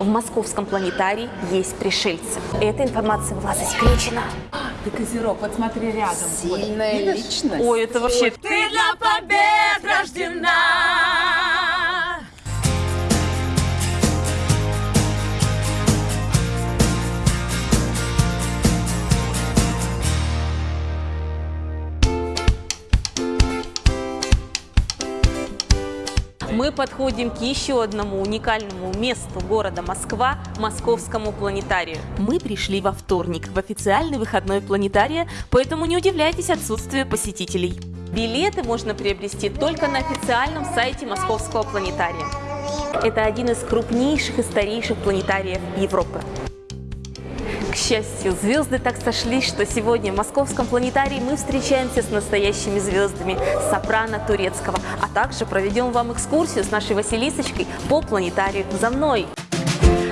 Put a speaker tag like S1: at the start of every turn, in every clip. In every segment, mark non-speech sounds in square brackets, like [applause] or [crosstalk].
S1: В московском планетарии есть пришельцы. Эта информация была засекречена. [gasps]
S2: Ты козерог, вот смотри рядом.
S3: Сильная
S2: Вот,
S3: личность.
S1: Ой, это вообще...
S2: Ты для побед рождена!
S1: Мы подходим к еще одному уникальному месту города Москва – Московскому планетарию. Мы пришли во вторник, в официальный выходной планетария, поэтому не удивляйтесь отсутствию посетителей. Билеты можно приобрести только на официальном сайте Московского планетария. Это один из крупнейших и старейших планетариев Европы. К счастью, звезды так сошлись, что сегодня в Московском планетарии мы встречаемся с настоящими звездами сопрано турецкого, а также проведем вам экскурсию с нашей Василисочкой по планетарию за мной.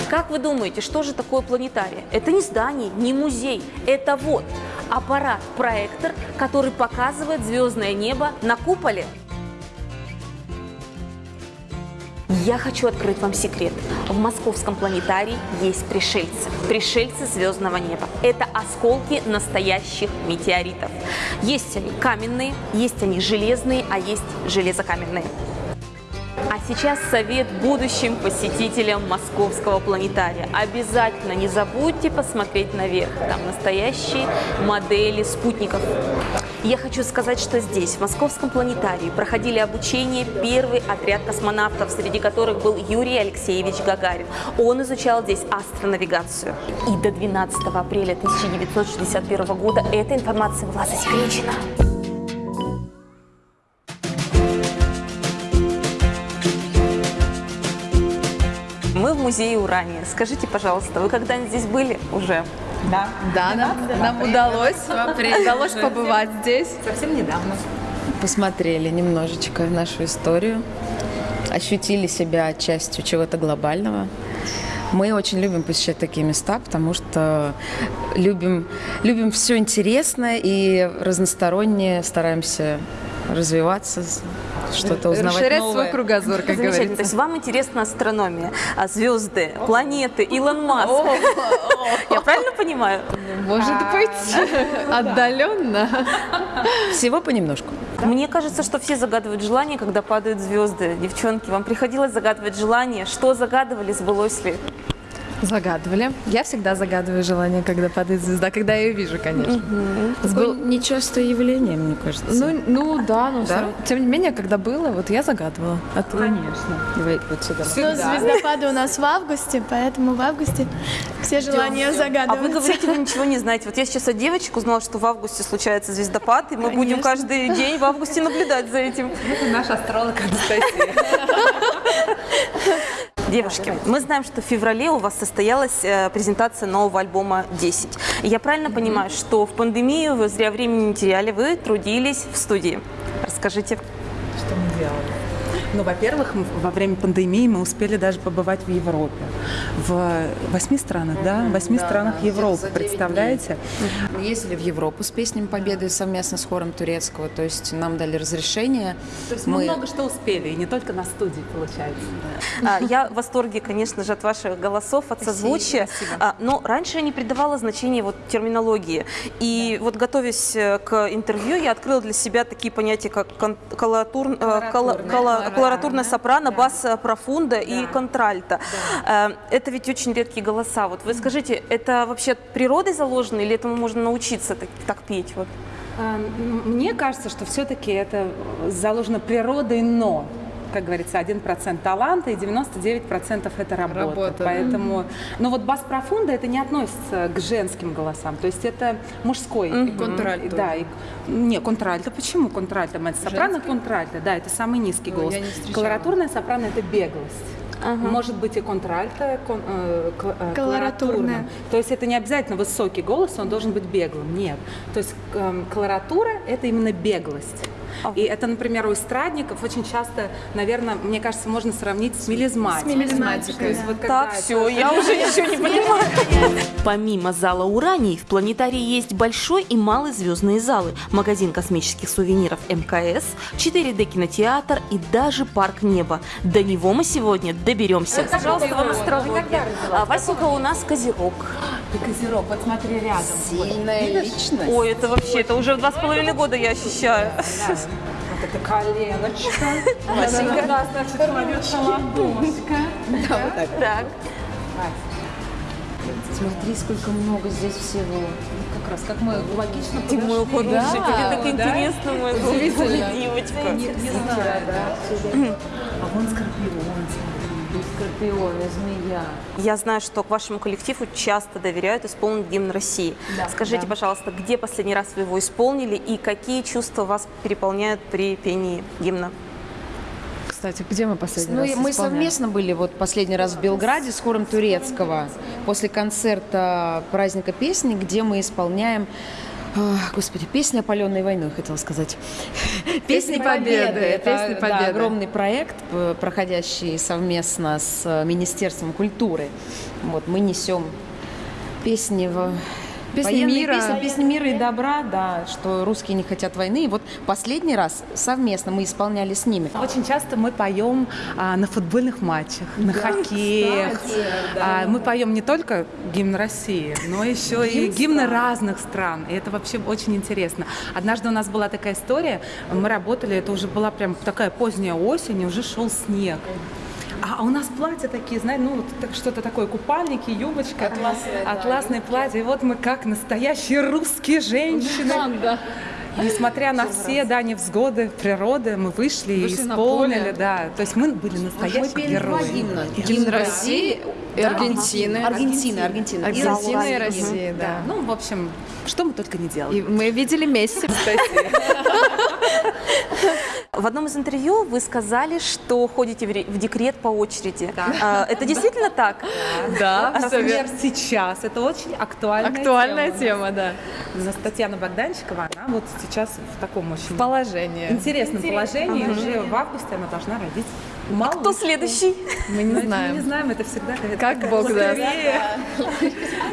S1: Как вы думаете, что же такое планетарий? Это не здание, не музей, это вот аппарат-проектор, который показывает звездное небо на куполе. Я хочу открыть вам секрет. В московском планетарии есть пришельцы. Пришельцы звездного неба. Это осколки настоящих метеоритов. Есть они каменные, есть они железные, а есть железокаменные. А сейчас совет будущим посетителям московского планетария. Обязательно не забудьте посмотреть наверх. Там настоящие модели спутников. Я хочу сказать, что здесь, в московском планетарии, проходили обучение первый отряд космонавтов, среди которых был Юрий Алексеевич Гагарин. Он изучал здесь астронавигацию. И до 12 апреля 1961 года эта информация была засекречена. Музее Урания. Скажите, пожалуйста, вы когда-нибудь здесь были уже?
S2: Да.
S3: Да, нам, нам удалось, удалось побывать здесь.
S2: Совсем недавно.
S3: Посмотрели немножечко нашу историю, ощутили себя частью чего-то глобального. Мы очень любим посещать такие места, потому что любим, любим все интересное и разностороннее, стараемся развиваться, что-то узнавать
S4: Расширять
S3: новое.
S4: свой кругозор, как
S1: Замечательно. То есть вам интересна астрономия, а звезды, планеты, Илон Маск. [laughs] Я правильно понимаю?
S4: Может быть, [laughs] отдаленно.
S3: Всего понемножку.
S1: Мне кажется, что все загадывают желания, когда падают звезды. Девчонки, вам приходилось загадывать желание? Что загадывали, сбылось ли?
S4: Загадывали. Я всегда загадываю желание, когда падает звезда, когда я ее вижу, конечно.
S3: Такое нечастое явление, мне кажется.
S4: Ну, ну да, но
S3: Да?
S4: всё- тем не менее, когда было, вот я загадывала. А ты?
S2: Конечно.
S3: Давай вот сюда.
S5: Ну, звездопады у нас в августе, поэтому в августе все желания
S1: А вы
S5: загадываются.
S1: говорите, вы ничего не знаете. Вот я сейчас от девочек узнала, что в августе случается звездопад, и мы будем
S5: Конечно.
S1: каждый день в августе наблюдать за этим.
S2: Это наш астролог Анастасия. [laughs]
S1: Девушки, мы знаем, что в феврале у вас состоялась э, презентация нового альбома «10». И Я правильно понимаю, что в пандемию вы зря времени не теряли, вы трудились в студии. Расскажите.
S2: Что мы делали? Ну, во-первых, мы во время пандемии мы успели даже побывать в Европе. В восьми странах, да? В восьми странах Европы, представляете?
S3: Мы ездили в Европу с песнями Победы совместно с хором турецкого, то есть нам дали разрешение.
S2: То есть мы, много что успели, и не только на студии, получается.
S1: А, Я в восторге, конечно же, от ваших голосов, от созвучия. А, Но раньше я не придавала значения вот терминологии. И вот готовясь э, к интервью, я открыла для себя такие понятия, как колоратур- э, коло- коло- колоратурная сопрано, бас э, профунда и контральто. Э, Это ведь очень редкие голоса. Вот вы скажите, это вообще от природы заложено или этому можно научиться так, так петь? Вот?
S2: А, м, Мне кажется, что все-таки это заложено природой, но как говорится, 1% таланта и 99% это работа.
S4: Работа.
S2: Поэтому, но вот бас профунда это не относится к женским голосам, то есть это мужской.
S3: И контральто.
S2: Да, и, не, контральто. Почему контральто? Это сопрано контральто, да, это самый низкий голос.
S3: не встречала.
S2: Колоратурная сопрано это беглость. Может быть и контральто, кон- э, кл- э, колоратурным. То есть это не обязательно высокий голос, он должен быть беглым. Нет. То есть эм, колоратура – это именно беглость. И это, например, у эстрадников очень часто, наверное, мне кажется, можно сравнить с мелизматикой.
S4: С мелизматикой.
S2: Есть вот
S1: Так, все, я уже ничего не понимаю. [laughs] Помимо зала «Ураний», в планетарии есть большой и малый звездные залы, магазин космических сувениров МКС, 4D-кинотеатр и даже парк неба. До него мы сегодня доберемся. Пожалуйста, вам астрология. А Васенька у нас козерог.
S2: Ты козерог, вот смотри рядом.
S3: Сильная личность.
S1: Ой, это вообще, это уже два с половиной года я ощущаю.
S2: Вот это коленочка. [laughs] Васенька. Да, значит, твоя ладошка.
S1: Так.
S3: Смотри, сколько много здесь всего.
S2: Как раз, как мы логично
S1: Ты мой
S2: подошли.
S1: художник, тебе так
S2: да?
S1: интересно, моя девочка.
S2: Не, не знаю, да. А вон скорпион.
S3: Скорпионы, змея.
S1: Я знаю, что к вашему коллективу часто доверяют исполнить гимн России. Скажите, пожалуйста, где последний раз вы его исполнили и какие чувства вас переполняют при пении гимна?
S4: Кстати, где мы последний
S3: Ну,
S4: раз
S3: и мы
S4: исполняли?
S3: совместно были вот последний раз в Белграде с хором турецкого после концерта праздника песни, где мы исполняем Господи, песня опаленной войной, хотела сказать.
S4: Песни Победы,
S3: Это
S4: Песни
S3: да,
S4: Победы.
S3: огромный проект, п- проходящий совместно с э, Министерством культуры. Вот, мы несем песни в
S4: Песни
S3: военные
S4: мира.
S3: песни, песни мира и добра, да, что русские не хотят войны. И вот последний раз совместно мы исполняли с ними.
S2: Очень часто мы поем а, на футбольных матчах, на хоккеях. А, мы поем не только гимн России, но еще и гимны разных стран. И это вообще очень интересно. Однажды у нас была такая история. Мы работали, это уже была прям такая поздняя осень, и уже шел снег. А у нас платья такие, знаете, ну, вот что-то такое, купальники, юбочка. Атласные, Атласные платья. И вот мы как настоящие русские женщины. Несмотря на все, да, невзгоды природы, мы вышли, и
S4: Вышли
S2: исполнили, да. То есть мы были настоящие герои.
S4: Гимн России и Аргентины.
S3: Аргентина, Аргентина.
S4: Аргентина и
S3: Россия.
S4: Россия, да.
S2: Ну, в общем, что мы только не делали.
S4: И мы видели Месси, кстати. [laughs]
S1: В одном из интервью вы сказали, что ходите в ре- в декрет по очереди. А, Это действительно так?
S4: Да,
S2: Например,
S4: верно.
S2: сейчас это очень актуальная,
S4: Актуальная
S2: тема.
S4: тема, да.
S2: Татьяна Богданчикова, она вот сейчас в таком очень
S4: Положение.
S2: интересном положении. Уже в августе она должна родить малышку.
S1: Кто следующий?
S4: Мы не
S2: Мы не
S4: знаем.
S2: знаем, это всегда
S4: Как
S2: такая
S4: Бог даст.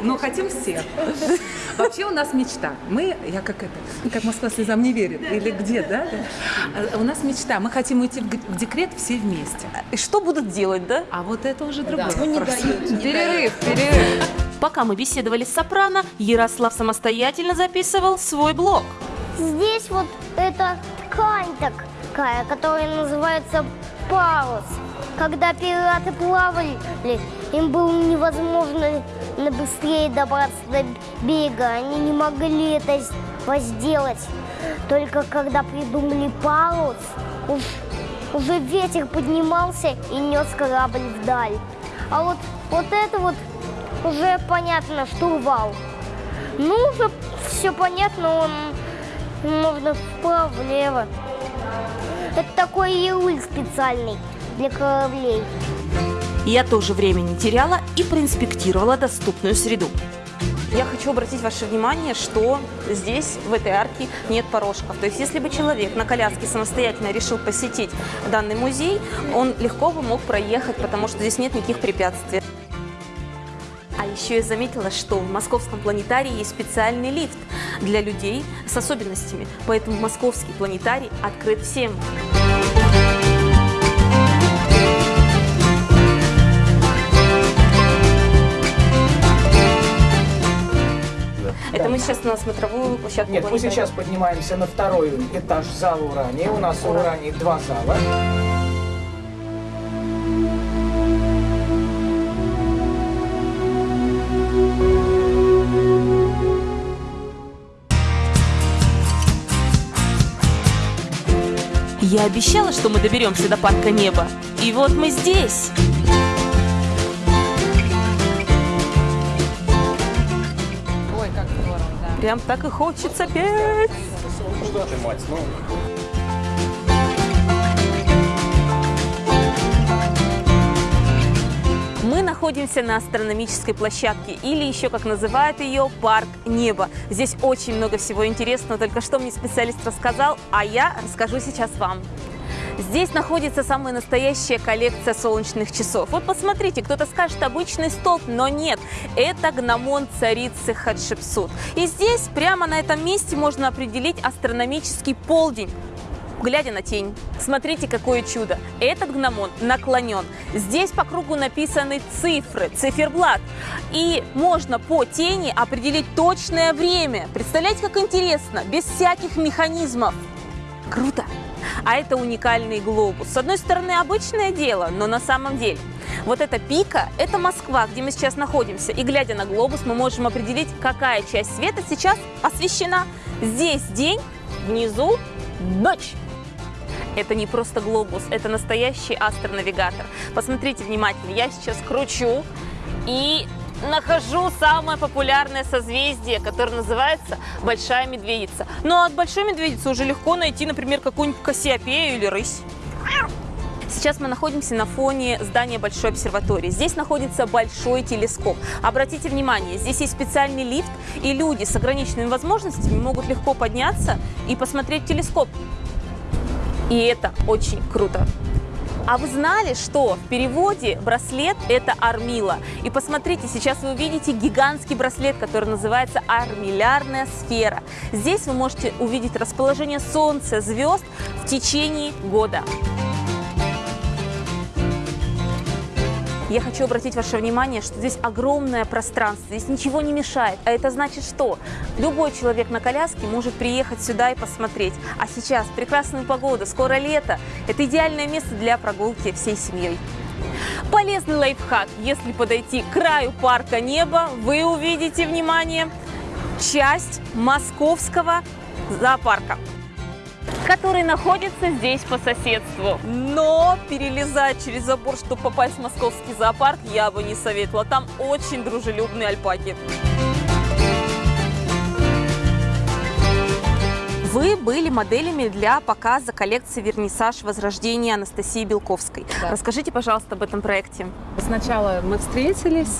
S2: Но хотим все. Вообще у нас мечта. Мы, я как это, как Москва слезам не верит, или где, да? да? А У нас мечта. Мы хотим уйти в декрет все вместе.
S1: И что будут делать, да?
S2: А вот это уже другой
S3: Ну, не дают, не
S4: Перерыв, перерыв.
S1: Пока мы беседовали с Сопрано, Ярослав самостоятельно записывал свой блог.
S6: Здесь вот эта ткань такая, которая называется парус. Когда пираты плавали, им было невозможно на быстрее добраться до берега. Они не могли это сделать. Только когда придумали парус, уж- уже ветер поднимался и нес корабль вдаль. А вот, вот это вот уже понятно, штурвал. Ну, уже все понятно, он можно вправо, влево. Это такой яуль специальный для кораблей.
S1: Я тоже время не теряла и проинспектировала доступную среду. Я хочу обратить ваше внимание, что здесь, в этой арке, нет порожков. То есть, если бы человек на коляске самостоятельно решил посетить данный музей, он легко бы мог проехать, потому что здесь нет никаких препятствий. А еще я заметила, что в московском планетарии есть специальный лифт для людей с особенностями. Поэтому московский планетарий открыт всем. Мы сейчас на смотровую площадку
S7: Нет, мы сейчас поднимаемся на второй этаж зала Урания. У нас в Урании два зала.
S1: Я обещала, что мы доберемся до парка неба. И вот мы здесь. Прям так и хочется петь. Мы находимся на астрономической площадке, или еще, как называют ее, парк неба. Здесь очень много всего интересного, только что мне специалист рассказал, а я расскажу сейчас вам. Здесь находится самая настоящая коллекция солнечных часов. Вот посмотрите, кто-то скажет обычный столб, но нет, это гномон царицы Хатшепсут. И здесь, прямо на этом месте, можно определить астрономический полдень глядя на тень. Смотрите, какое чудо. Этот гномон наклонен. Здесь по кругу написаны цифры, циферблат. И можно по тени определить точное время. Представляете, как интересно, без всяких механизмов. Круто! А это уникальный глобус. С одной стороны, обычное дело, но на самом деле. Вот эта пика – это Москва, где мы сейчас находимся. И глядя на глобус, мы можем определить, какая часть света сейчас освещена. Здесь день, внизу ночь. Это не просто глобус, это настоящий астронавигатор. Посмотрите внимательно, я сейчас кручу и нахожу самое популярное созвездие, которое называется Большая Медведица. Но от Большой Медведицы уже легко найти, например, какую-нибудь Кассиопею или рысь. Сейчас мы находимся на фоне здания Большой обсерватории. Здесь находится большой телескоп. Обратите внимание, здесь есть специальный лифт, и люди с ограниченными возможностями могут легко подняться и посмотреть телескоп. И это очень круто. А вы знали, что в переводе браслет – это армила? И посмотрите, сейчас вы увидите гигантский браслет, который называется армиллярная сфера. Здесь вы можете увидеть расположение Солнца, звезд в течение года. Я хочу обратить ваше внимание, что здесь огромное пространство, здесь ничего не мешает. А это значит что? Любой человек на коляске может приехать сюда и посмотреть. А сейчас прекрасная погода, скоро лето. Это идеальное место для прогулки всей семьей. Полезный лайфхак. Если подойти к краю парка неба, вы увидите, внимание, часть московского зоопарка который находится здесь по соседству. Но перелезать через забор, чтобы попасть в московский зоопарк, я бы не советовала. Там очень дружелюбные альпаки. Вы были моделями для показа коллекции «Вернисаж. Возрождение» Анастасии Белковской. Да. Расскажите, пожалуйста, об этом проекте.
S2: Сначала мы встретились,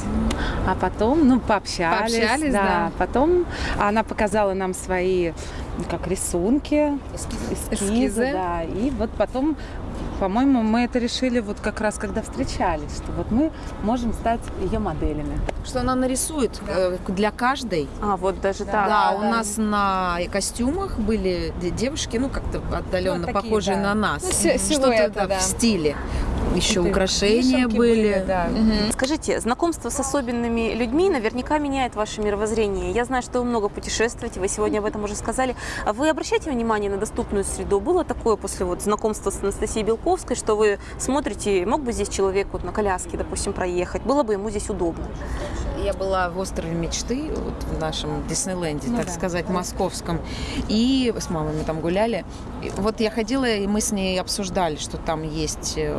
S2: а потом, ну, пообщались.
S4: Пообщались, да. да.
S2: Потом она показала нам свои как рисунки, эскизы, эскизы, да. И вот потом по-моему, мы это решили вот как раз, когда встречались, что вот мы можем стать ее моделями.
S3: Что она нарисует да. для каждой.
S1: А, вот даже да.
S3: так. Да, да, у да. нас на костюмах были девушки, ну, как-то отдаленно ну, такие, похожие да. на нас. Ну, Что-то да, в стиле еще Это украшения были. были
S1: да. угу. Скажите, знакомство с особенными людьми наверняка меняет ваше мировоззрение. Я знаю, что вы много путешествуете, вы сегодня об этом уже сказали. А вы обращаете внимание на доступную среду? Было такое после вот знакомства с Анастасией Белковской, что вы смотрите, мог бы здесь человек вот на коляске, допустим, проехать? Было бы ему здесь удобно?
S3: Я была в острове мечты, вот в нашем Диснейленде, ну, так да. сказать, московском. И с мамой мы там гуляли. И вот я ходила, и мы с ней обсуждали, что там есть э,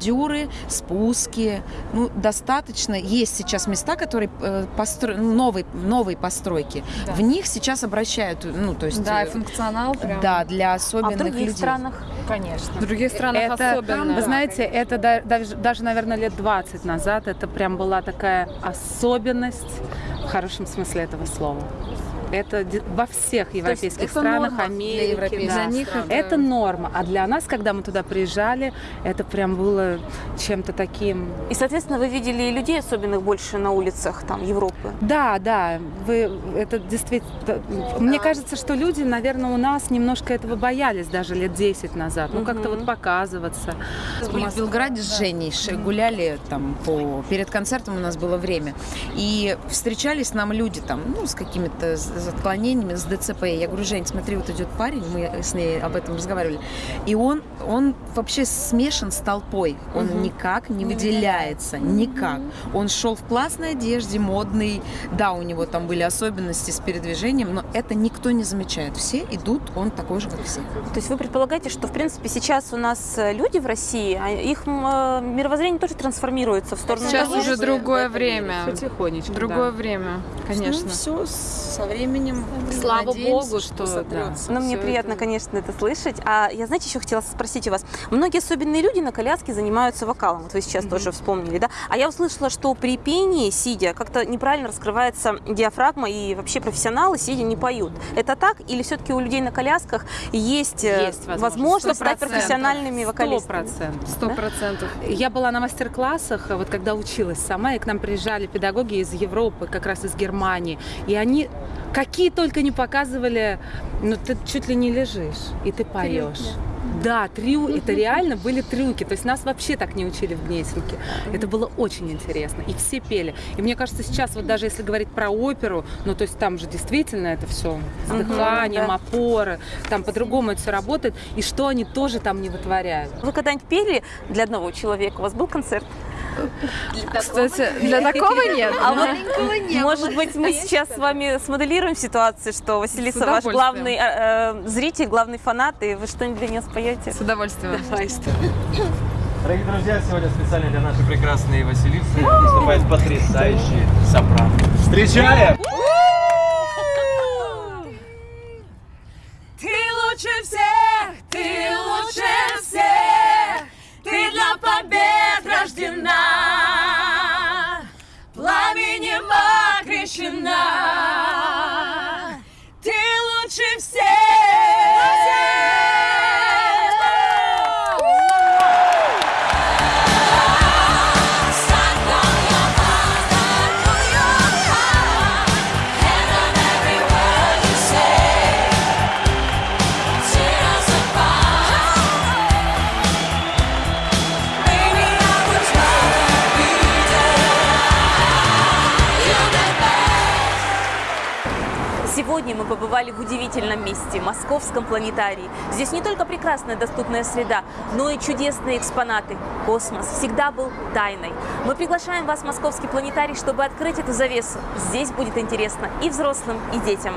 S3: бордюры, спуски. Ну, достаточно. Есть сейчас места, которые э, постро... новой, новой постройки. Да. В них сейчас обращают, ну, то есть...
S4: Да, э, функционал прям.
S3: Да, для особенных
S1: людей. А в других
S3: людей.
S1: странах?
S4: Конечно. В других странах
S2: это,
S4: особенно.
S2: Вы знаете, это даже, даже, наверное, лет 20 назад это прям была такая особенность в хорошем смысле этого слова. Это во всех европейских странах, Америке.
S3: Да. Для них
S2: это... это норма. А для нас, когда мы туда приезжали, это прям было чем-то таким.
S1: И, соответственно, вы видели и людей особенных больше на улицах там Европы?
S2: Да, да. Вы это действительно. Мне кажется, что люди, наверное, у нас немножко этого боялись даже лет 10 назад. Ну, как-то вот показываться.
S3: Мы в Белграде с Женей гуляли там по перед концертом у нас было время. И встречались нам люди там, ну, с какими-то с отклонениями, с ДЦП. Я говорю, Жень, смотри, вот идет парень, мы с ней об этом разговаривали, и он, он вообще смешан с толпой, он угу. никак не выделяется, никак. Он шел в классной одежде, модный, да, у него там были особенности с передвижением, но это никто не замечает. Все идут, он такой же, как все.
S1: То есть вы предполагаете, что, в принципе, сейчас у нас э, люди в России, а их э, мировоззрение тоже трансформируется в сторону
S4: Сейчас уже другое время.
S2: Потихонечку,
S4: Другое да. время, конечно. Ну,
S3: все со временем
S2: временем,
S4: Слава
S2: надеемся,
S4: богу,
S2: что,
S4: что
S2: сотрется.
S1: Ну, мне приятно,
S2: это-
S1: конечно, это слышать. А я, знаете, еще хотела спросить у вас. Многие особенные люди на коляске занимаются вокалом. Вот вы сейчас тоже вспомнили, да? А я услышала, что при пении, сидя, как-то неправильно раскрывается диафрагма, и вообще профессионалы, сидя, не поют. Это так? Или все-таки у людей на колясках есть, э,
S2: Есть возможность.
S1: возможность стать
S2: 100%.
S1: профессиональными вокалистами?
S4: Сто процентов.
S2: Я была на мастер-классах, вот когда училась сама, и к нам приезжали педагоги из Европы, как раз из Германии, и они какие только не показывали, ну ты чуть ли не лежишь, и ты поешь. Да, трю, это [laughs] реально были трюки. То есть нас вообще так не учили в Гнесинке. Это было очень интересно. И все пели. И мне кажется, сейчас вот даже если говорить про оперу, ну то есть там же действительно это все с дыханием,
S1: да.
S2: опоры, там по-другому это все работает. И что они тоже там не вытворяют.
S1: Вы когда-нибудь пели для одного человека? У вас был концерт?
S4: Кстати, для такого нет.
S1: А вот, может быть, мы сейчас с вами смоделируем ситуацию, что Василиса ваш главный э, э, зритель, главный фанат, и вы что-нибудь для нее споете?
S4: С удовольствием.
S8: Дорогие друзья, сегодня специально для нашей прекрасной Василисы выступает потрясающий сопрано. Встречаем!
S1: now. Сегодня мы побывали в удивительном месте – Московском планетарии. Здесь не только прекрасная доступная среда, но и чудесные экспонаты. Космос всегда был тайной. Мы приглашаем вас в Московский планетарий, чтобы открыть эту завесу. Здесь будет интересно и взрослым, и детям.